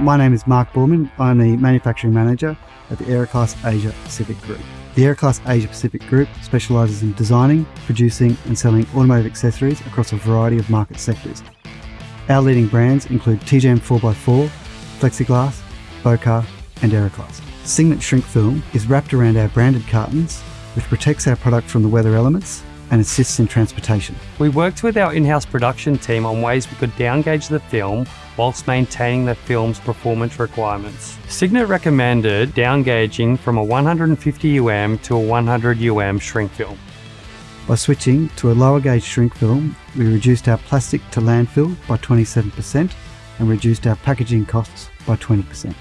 My name is Mark Borman. I'm the Manufacturing Manager at the Aeroklas Asia Pacific Group. The Aeroklas Asia Pacific Group specialises in designing, producing and selling automotive accessories across a variety of market sectors. Our leading brands include TJM 4x4, Flexiglass, Bocar and Aeroklas. Signet Shrink Film is wrapped around our branded cartons which protects our product from the weather elements and assists in transportation. We worked with our in-house production team on ways we could downgauge the film whilst maintaining the film's performance requirements. Signet recommended downgauging from a 150 UM to a 100 UM shrink film. By switching to a lower gauge shrink film, we reduced our plastic to landfill by 27% and reduced our packaging costs by 20%.